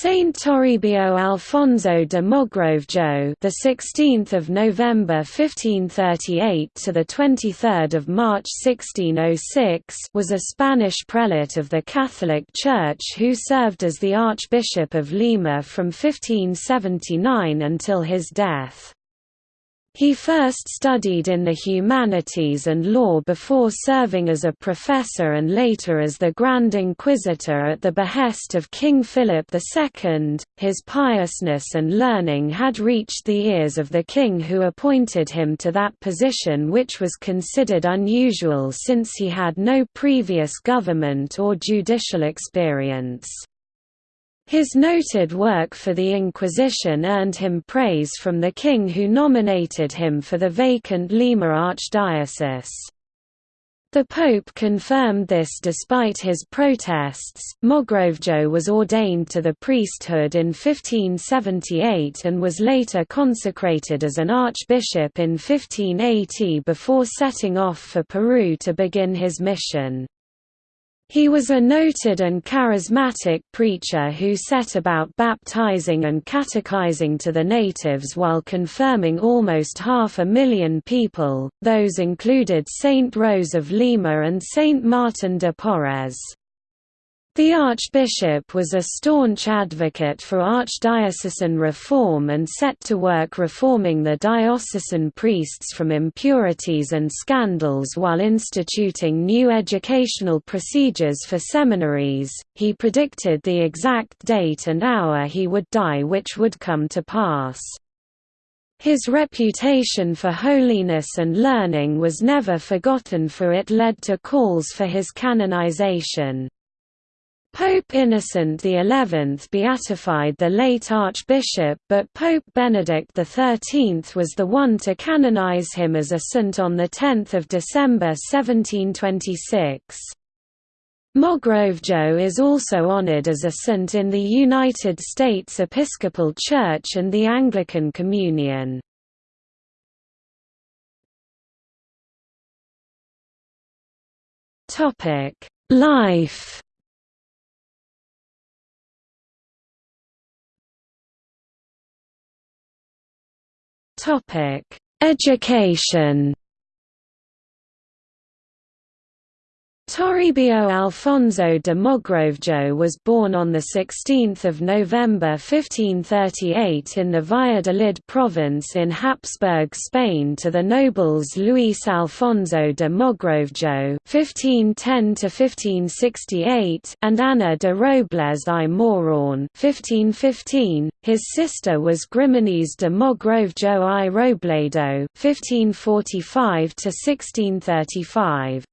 Saint Toribio Alfonso de Mogrovejo, the 16th of November 1538 to the 23rd of March 1606, was a Spanish prelate of the Catholic Church who served as the Archbishop of Lima from 1579 until his death. He first studied in the humanities and law before serving as a professor and later as the Grand Inquisitor at the behest of King Philip II. His piousness and learning had reached the ears of the king who appointed him to that position which was considered unusual since he had no previous government or judicial experience. His noted work for the Inquisition earned him praise from the king who nominated him for the vacant Lima archdiocese. The Pope confirmed this despite his protests. Mogrovejo was ordained to the priesthood in 1578 and was later consecrated as an archbishop in 1580 before setting off for Peru to begin his mission. He was a noted and charismatic preacher who set about baptizing and catechizing to the natives while confirming almost half a million people, those included Saint Rose of Lima and Saint Martin de Porres. The archbishop was a staunch advocate for archdiocesan reform and set to work reforming the diocesan priests from impurities and scandals while instituting new educational procedures for seminaries. He predicted the exact date and hour he would die, which would come to pass. His reputation for holiness and learning was never forgotten for it led to calls for his canonization. Pope Innocent XI beatified the late archbishop but Pope Benedict XIII was the one to canonize him as a saint on 10 December 1726. Mogrovejo is also honored as a saint in the United States Episcopal Church and the Anglican Communion. Life Topic: Education Toribio Alfonso de Mogrovejo was born on 16 November 1538 in the Valladolid province in Habsburg Spain to the nobles Luis Alfonso de Mogrovejo (1510–1568) and Ana de Robles y Moron (1515). His sister was Grimanesa de Mogrovejo y Robledo (1545–1635).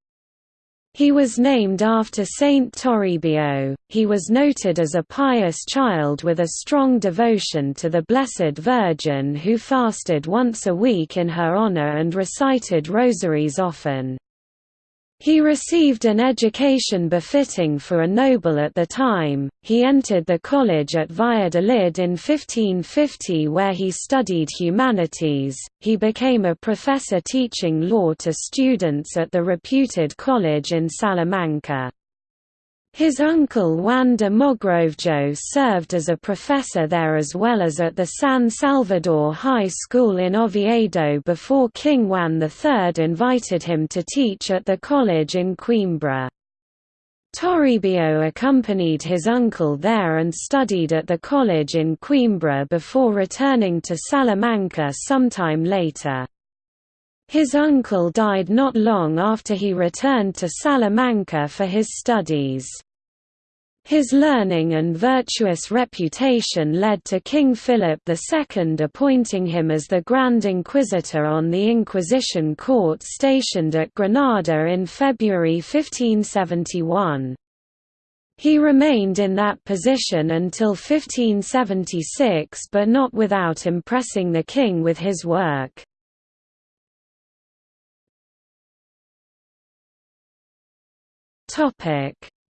He was named after Saint Toribio. He was noted as a pious child with a strong devotion to the Blessed Virgin who fasted once a week in her honor and recited rosaries often. He received an education befitting for a noble at the time. He entered the college at Valladolid in 1550 where he studied humanities. He became a professor teaching law to students at the reputed college in Salamanca. His uncle Juan de Mogrovejo served as a professor there as well as at the San Salvador High School in Oviedo before King Juan III invited him to teach at the college in Coimbra. Toribio accompanied his uncle there and studied at the college in Coimbra before returning to Salamanca sometime later. His uncle died not long after he returned to Salamanca for his studies. His learning and virtuous reputation led to King Philip II appointing him as the Grand Inquisitor on the Inquisition court stationed at Granada in February 1571. He remained in that position until 1576 but not without impressing the king with his work.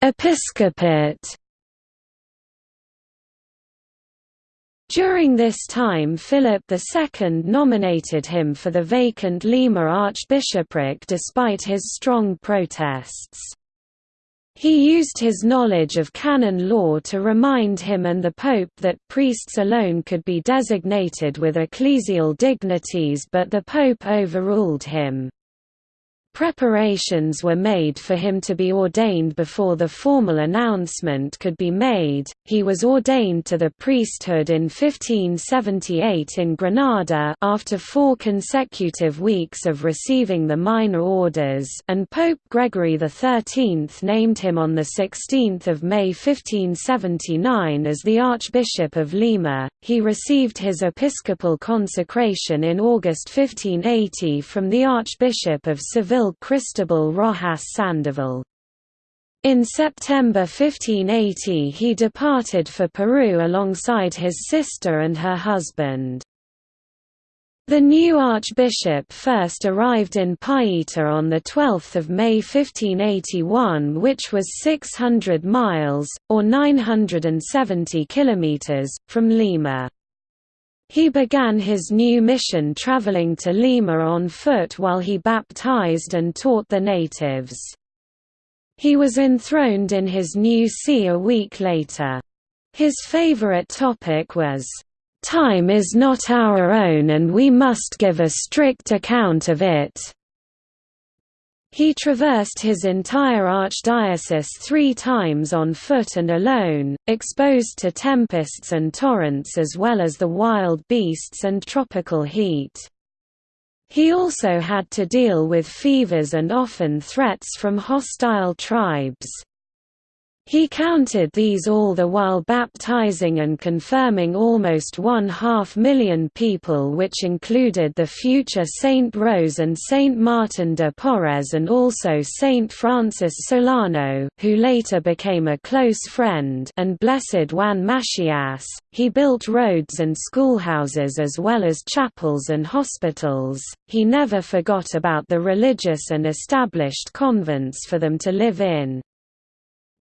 Episcopate. During this time Philip II nominated him for the vacant Lima archbishopric despite his strong protests. He used his knowledge of canon law to remind him and the Pope that priests alone could be designated with ecclesial dignities but the Pope overruled him. Preparations were made for him to be ordained before the formal announcement could be made. He was ordained to the priesthood in 1578 in Granada after four consecutive weeks of receiving the minor orders, and Pope Gregory XIII named him on 16 May 1579 as the Archbishop of Lima. He received his episcopal consecration in August 1580 from the Archbishop of Seville Cristobal Rojas Sandoval. In September 1580 he departed for Peru alongside his sister and her husband. The new archbishop first arrived in Paita on 12 May 1581 which was 600 miles, or 970 kilometers, from Lima. He began his new mission traveling to Lima on foot while he baptized and taught the natives. He was enthroned in his new see a week later. His favorite topic was, "...time is not our own and we must give a strict account of it." He traversed his entire archdiocese three times on foot and alone, exposed to tempests and torrents as well as the wild beasts and tropical heat. He also had to deal with fevers and often threats from hostile tribes. He counted these all the while baptizing and confirming almost one half million people which included the future Saint Rose and Saint Martin de Porres and also Saint Francis Solano who later became a close friend and Blessed Juan Macias. He built roads and schoolhouses as well as chapels and hospitals. He never forgot about the religious and established convents for them to live in.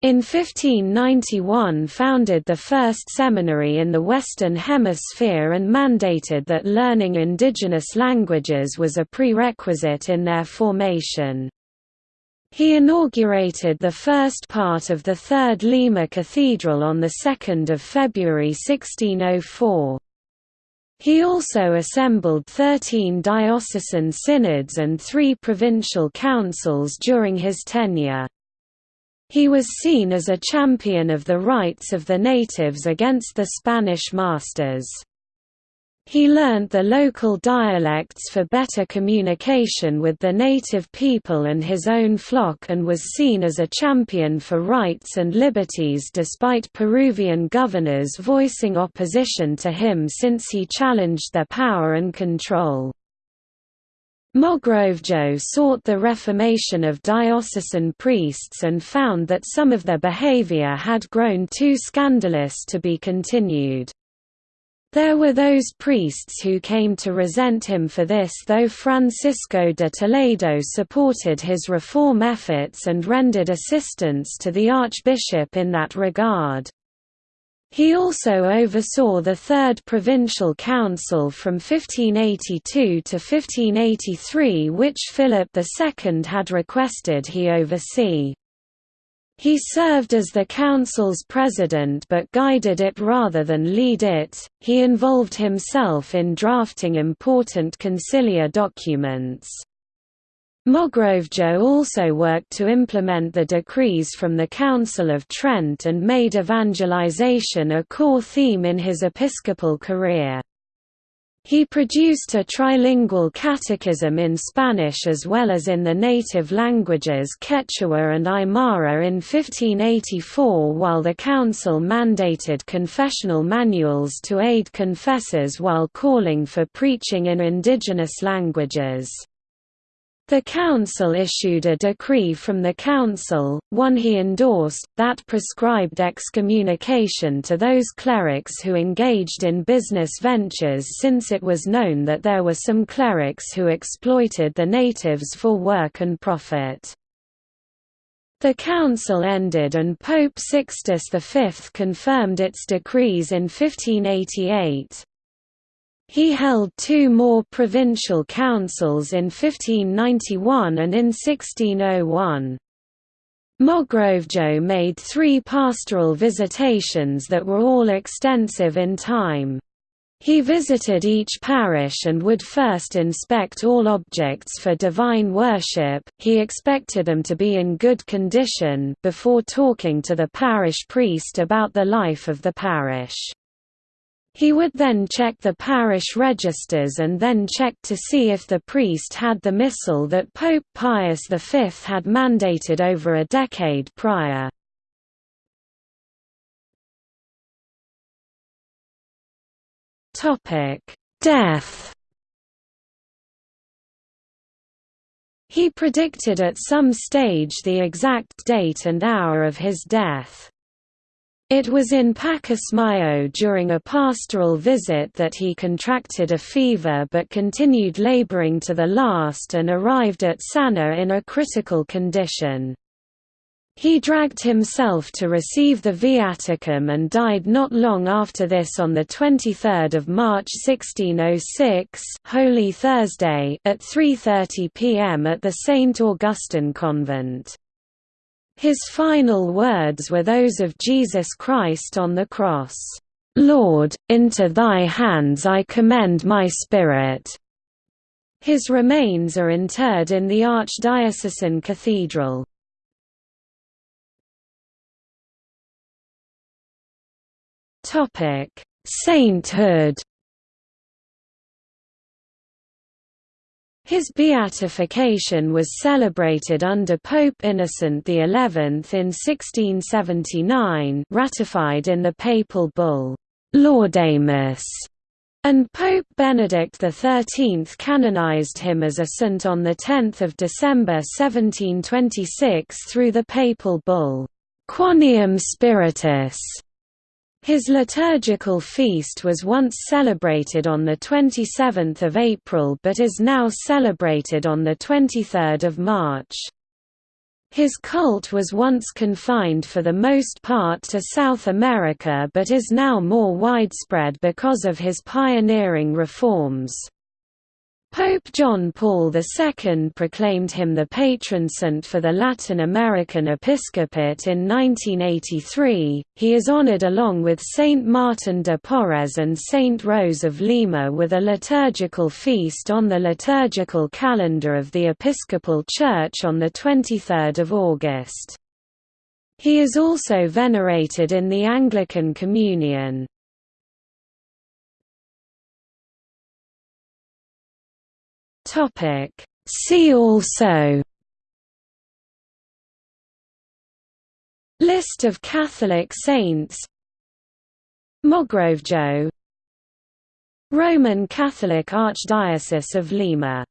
In 1591 founded the first seminary in the Western Hemisphere and mandated that learning indigenous languages was a prerequisite in their formation. He inaugurated the first part of the Third Lima Cathedral on 2 February 1604. He also assembled 13 diocesan synods and three provincial councils during his tenure. He was seen as a champion of the rights of the natives against the Spanish masters. He learnt the local dialects for better communication with the native people and his own flock and was seen as a champion for rights and liberties despite Peruvian governors voicing opposition to him since he challenged their power and control. Mogrovejo sought the reformation of diocesan priests and found that some of their behavior had grown too scandalous to be continued. There were those priests who came to resent him for this though Francisco de Toledo supported his reform efforts and rendered assistance to the archbishop in that regard. He also oversaw the Third Provincial Council from 1582 to 1583 which Philip II had requested he oversee. He served as the council's president but guided it rather than lead it. He involved himself in drafting important conciliar documents. Mogrovejo also worked to implement the decrees from the Council of Trent and made evangelization a core theme in his episcopal career. He produced a trilingual catechism in Spanish as well as in the native languages Quechua and Aymara in 1584 while the council mandated confessional manuals to aid confessors while calling for preaching in indigenous languages. The council issued a decree from the council, one he endorsed, that prescribed excommunication to those clerics who engaged in business ventures since it was known that there were some clerics who exploited the natives for work and profit. The council ended and Pope Sixtus V confirmed its decrees in 1588. He held two more provincial councils in 1591 and in 1601. Mogrovejo made three pastoral visitations that were all extensive in time. He visited each parish and would first inspect all objects for divine worship, he expected them to be in good condition before talking to the parish priest about the life of the parish. He would then check the parish registers and then check to see if the priest had the missal that Pope Pius V had mandated over a decade prior. Death. He predicted at some stage the exact date and hour of his death. It was in Pacasmayo during a pastoral visit that he contracted a fever but continued laboring to the last and arrived at Sana in a critical condition. He dragged himself to receive the viaticum and died not long after this on 23 March 1606 Holy Thursday at 3.30 pm at the St. Augustine Convent. His final words were those of Jesus Christ on the cross, "'Lord, into thy hands I commend my spirit'". His remains are interred in the Archdiocesan Cathedral. Sainthood. His beatification was celebrated under Pope Innocent XI in 1679 ratified in the papal bull, Laudamus, and Pope Benedict XIII canonized him as a saint on 10 December 1726 through the papal bull, Quoniam Spiritus. His liturgical feast was once celebrated on 27 April but is now celebrated on 23 March. His cult was once confined for the most part to South America but is now more widespread because of his pioneering reforms. Pope John Paul II proclaimed him the patron saint for the Latin American episcopate in 1983. He is honored along with Saint Martin de Porres and Saint Rose of Lima with a liturgical feast on the liturgical calendar of the Episcopal Church on the 23rd of August. He is also venerated in the Anglican Communion. Topic. See also List of Catholic saints Mogrovejo Roman Catholic Archdiocese of Lima